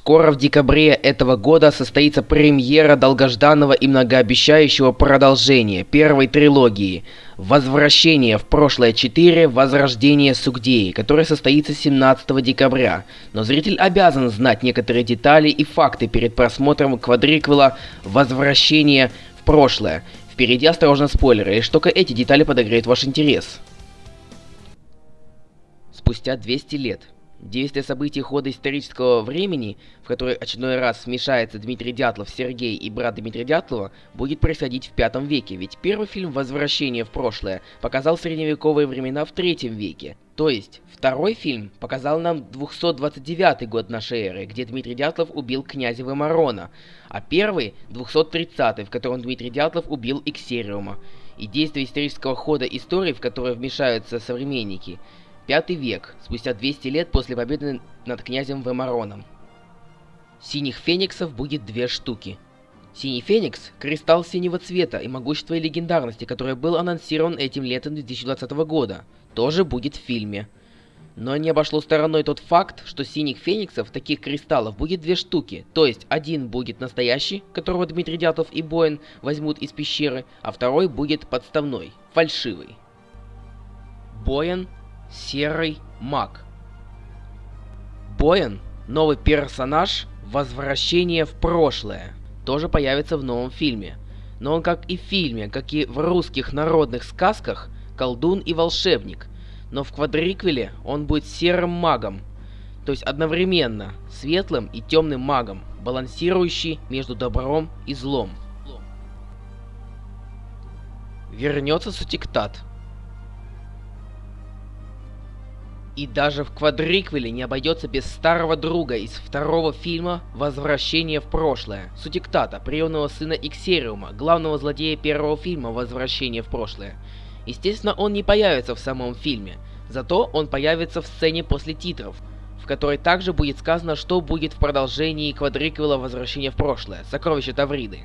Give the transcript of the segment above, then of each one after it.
Скоро в декабре этого года состоится премьера долгожданного и многообещающего продолжения первой трилогии «Возвращение в прошлое 4. Возрождение Сугдеи», которое состоится 17 декабря. Но зритель обязан знать некоторые детали и факты перед просмотром квадриквела «Возвращение в прошлое». Впереди осторожно спойлеры, лишь только эти детали подогреют ваш интерес. Спустя 200 лет Действие событий хода исторического времени, в который очередной раз смешается Дмитрий Дятлов, Сергей и брат Дмитрия Дятлова, будет происходить в пятом веке, ведь первый фильм «Возвращение в прошлое» показал средневековые времена в третьем веке. То есть, второй фильм показал нам 229 год нашей эры, где Дмитрий Дятлов убил князя Вымарона, а первый — 230 в котором Дмитрий Дятлов убил Иксериума. И действие исторического хода истории, в которое вмешаются современники — Пятый век, спустя 200 лет после победы над князем Вемароном. Синих фениксов будет две штуки. Синий феникс – кристалл синего цвета и могущества и легендарности, который был анонсирован этим летом 2020 года, тоже будет в фильме. Но не обошло стороной тот факт, что синих фениксов, таких кристаллов, будет две штуки. То есть, один будет настоящий, которого Дмитрий Дятлов и Боин возьмут из пещеры, а второй будет подставной, фальшивый. Боин Серый маг. Боен, новый персонаж, возвращение в прошлое, тоже появится в новом фильме. Но он как и в фильме, как и в русских народных сказках, колдун и волшебник. Но в квадриквеле он будет серым магом, то есть одновременно светлым и темным магом, балансирующий между добром и злом. Вернется Сутиктат. И даже в квадриквеле не обойдется без старого друга из второго фильма «Возвращение в прошлое» Сутиктата, приемного сына Иксериума, главного злодея первого фильма «Возвращение в прошлое». Естественно, он не появится в самом фильме, зато он появится в сцене после титров, в которой также будет сказано, что будет в продолжении квадриквела «Возвращение в прошлое» «Сокровища Тавриды».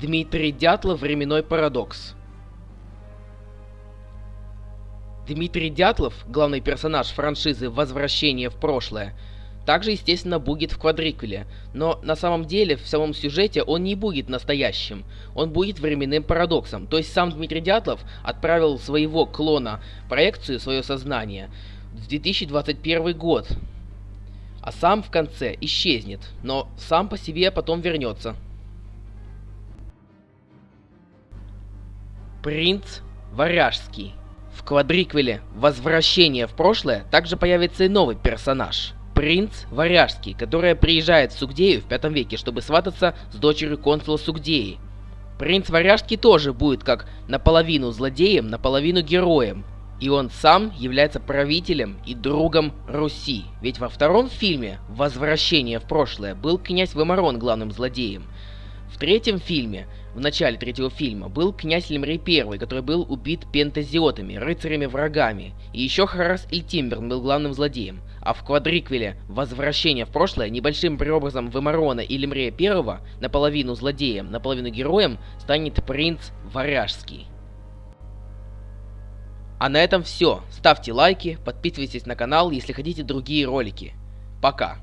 Дмитрий Дятлов «Временной парадокс» Дмитрий Дятлов, главный персонаж франшизы «Возвращение в прошлое», также, естественно, будет в квадрикуле, но на самом деле в самом сюжете он не будет настоящим, он будет временным парадоксом, то есть сам Дмитрий Дятлов отправил своего клона проекцию, свое сознание, в 2021 год, а сам в конце исчезнет, но сам по себе потом вернется. Принц Варяжский в квадриквеле «Возвращение в прошлое» также появится и новый персонаж – принц Варяжский, который приезжает в Сугдею в пятом веке, чтобы свататься с дочерью консула Сугдеи. Принц Варяжский тоже будет как наполовину злодеем, наполовину героем, и он сам является правителем и другом Руси. Ведь во втором фильме «Возвращение в прошлое» был князь Вымарон главным злодеем – в третьем фильме, в начале третьего фильма, был князь Лемрей I, который был убит пентазиотами, рыцарями-врагами. И еще Харас Ильтимберн был главным злодеем. А в квадриквеле «Возвращение в прошлое» небольшим преобразом Вымарона и Лемрея I, наполовину злодеем, наполовину героем, станет принц Варяжский. А на этом все. Ставьте лайки, подписывайтесь на канал, если хотите другие ролики. Пока.